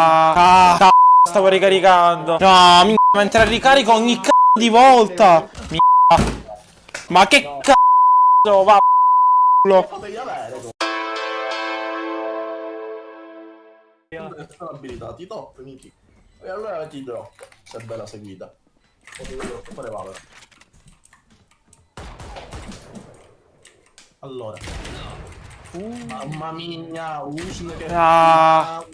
Ah, c***o, stavo ricaricando. No, mi mentre ricarico ogni c***o di volta. Mi Ma che c***o, va avere. Sono abilitati top, miti. E allora ti drop, se è bella seguita. Fare valore. Allora. Uh, mamma mia, Usne che... Ah.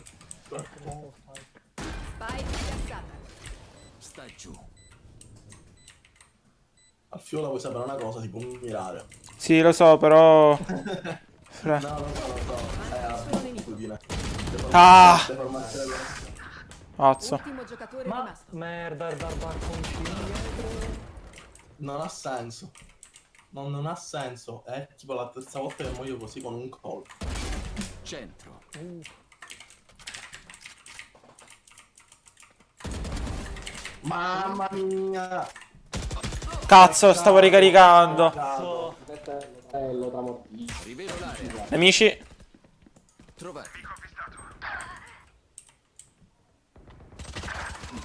Spike piazzata. Sta giù. Al fiola vuoi sapere una cosa, si può mirare. Sì, lo so, però... Fra- No, no, no, no, no. È abitudine. Ah. Ultimo giocatore Ma rimasto. merda, il barbarconcino dietro. Non ha senso. Non, non ha senso. È tipo la terza volta che muoio così con un colpo. Centro. Mamma mia! Cazzo, stavo ricaricando. L'area. Amici. Trovati.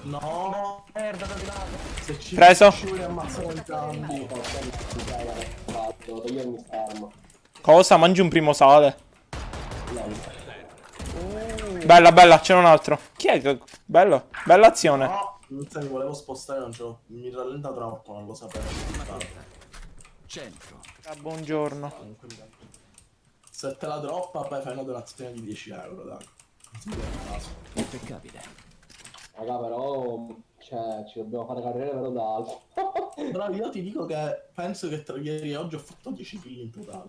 No! merda da lato. Se ci Preso. Cosa? Mangi un primo sale. Bella, bella, c'è un altro. Chi è che... Bello. Bella azione. No! Non se mi volevo spostare, non ce l'ho. Mi rallenta troppo, non lo sapevo. Centro. Ah, buongiorno. Comunque, Se te la droppa, poi fai una donazione di 10 euro, dai. Non si vede il caso. Impeccabile. Raga, però, cioè, ci dobbiamo fare carriere vero da alto. Però io ti dico che penso che tra ieri e oggi ho fatto 10 kill in totale.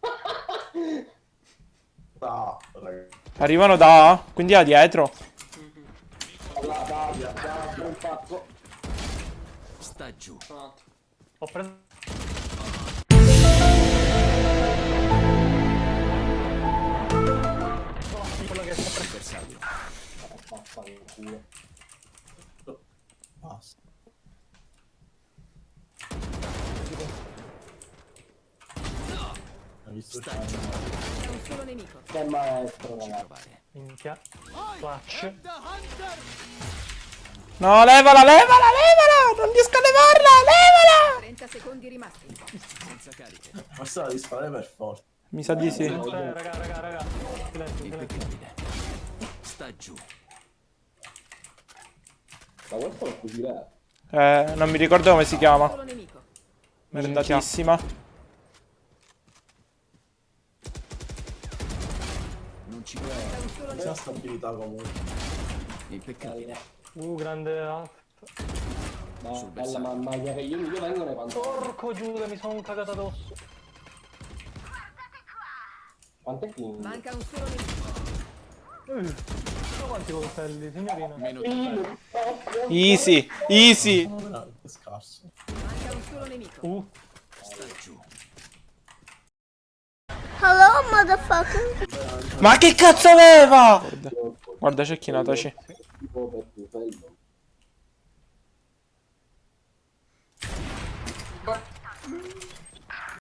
Ah, raga. Arrivano da A, quindi da dietro. Da, da, da, da, un pazzo. Sta giù. Ho preso. Quello che sta pre- Bersaglio. Basta. Hai visto Sta c'è giù. C'è un solo nemico. Che maestro, ragazzi. Minchia. Clutch. No, levala, levala, levala! Non riesco a levarla, levala! 30 secondi rimasti. Senza cariche. Questa la devi sparare per forza. Mi sa di sì. Eh, raga, raga, raga. Silenzio. Sta giù. Ma questo è così re. Eh, non mi ricordo come si chiama. Merendatissima. Non ci provo. C'è stabilità comunque. Impeccabile. Uh, grande alto. Ma Sul bella bersaglio. mamma mia che io, io vengo nei pantaloni. Porco Giuda, mi sono cagato addosso. Quante kill? Manca un solo nemico. Uh, quanti coltelli, signorina? Meno di Easy, easy. Veramente scarso. Manca un solo nemico. Uh, sta giù. Ma che cazzo aveva? Guarda, c'è chi nataci. Bora.